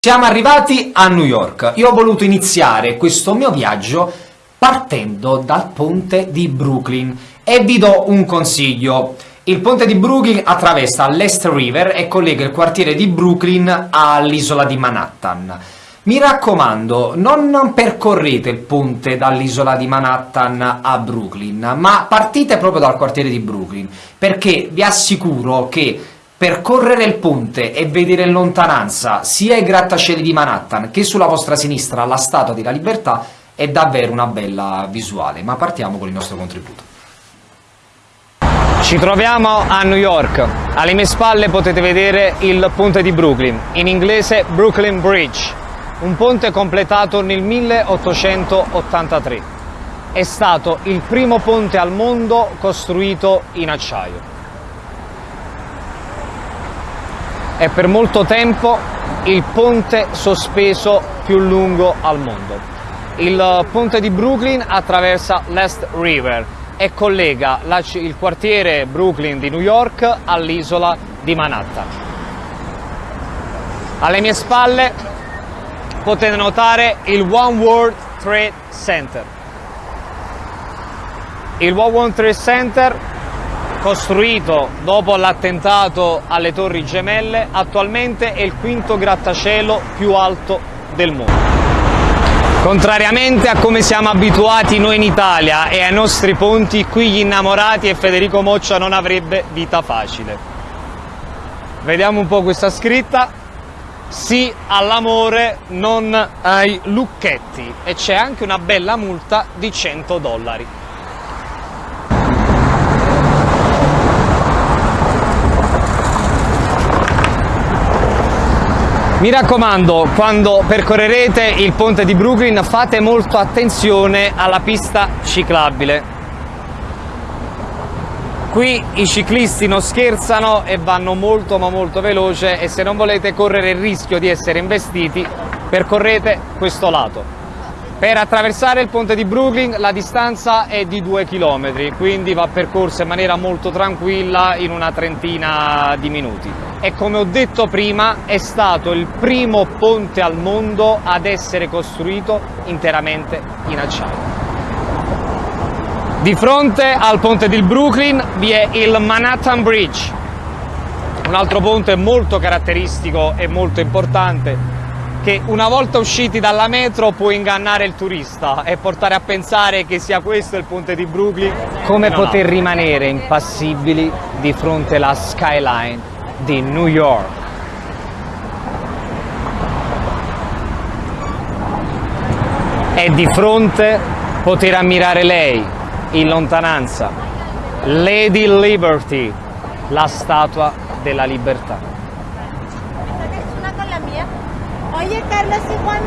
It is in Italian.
Siamo arrivati a New York. Io ho voluto iniziare questo mio viaggio partendo dal ponte di Brooklyn e vi do un consiglio. Il ponte di Brooklyn attraversa l'Est River e collega il quartiere di Brooklyn all'isola di Manhattan. Mi raccomando, non percorrete il ponte dall'isola di Manhattan a Brooklyn, ma partite proprio dal quartiere di Brooklyn, perché vi assicuro che Percorrere il ponte e vedere in lontananza sia i grattacieli di Manhattan che sulla vostra sinistra la Statua della Libertà è davvero una bella visuale, ma partiamo con il nostro contributo. Ci troviamo a New York, alle mie spalle potete vedere il ponte di Brooklyn, in inglese Brooklyn Bridge, un ponte completato nel 1883. È stato il primo ponte al mondo costruito in acciaio. È per molto tempo il ponte sospeso più lungo al mondo. Il ponte di Brooklyn attraversa l'Est River e collega il quartiere Brooklyn di New York all'isola di Manhattan. Alle mie spalle potete notare il One World Trade Center. Il One World Trade Center costruito dopo l'attentato alle Torri Gemelle, attualmente è il quinto grattacielo più alto del mondo. Contrariamente a come siamo abituati noi in Italia e ai nostri ponti, qui gli innamorati e Federico Moccia non avrebbe vita facile. Vediamo un po' questa scritta. Sì all'amore, non ai lucchetti. E c'è anche una bella multa di 100 dollari. Mi raccomando, quando percorrerete il ponte di Brooklyn fate molto attenzione alla pista ciclabile. Qui i ciclisti non scherzano e vanno molto ma molto veloce e se non volete correre il rischio di essere investiti percorrete questo lato. Per attraversare il ponte di Brooklyn la distanza è di 2 km, quindi va percorsa in maniera molto tranquilla in una trentina di minuti. E come ho detto prima è stato il primo ponte al mondo ad essere costruito interamente in acciaio. Di fronte al ponte di Brooklyn vi è il Manhattan Bridge, un altro ponte molto caratteristico e molto importante che una volta usciti dalla metro può ingannare il turista e portare a pensare che sia questo il ponte di Brooklyn. Come poter no. rimanere impassibili di fronte alla skyline di New York? E di fronte poter ammirare lei in lontananza, Lady Liberty, la statua della libertà. Carlos y Juan